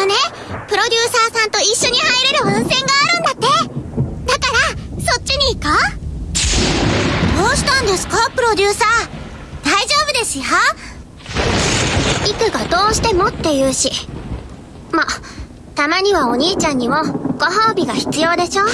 のね、プロデューサーさんと一緒に入れる温泉があるんだって。だから、そっちに行こう。どうしたんですか、プロデューサー。大丈夫ですよ。イクがどうしてもって言うし。ま、たまにはお兄ちゃんにもご褒美が必要でしょ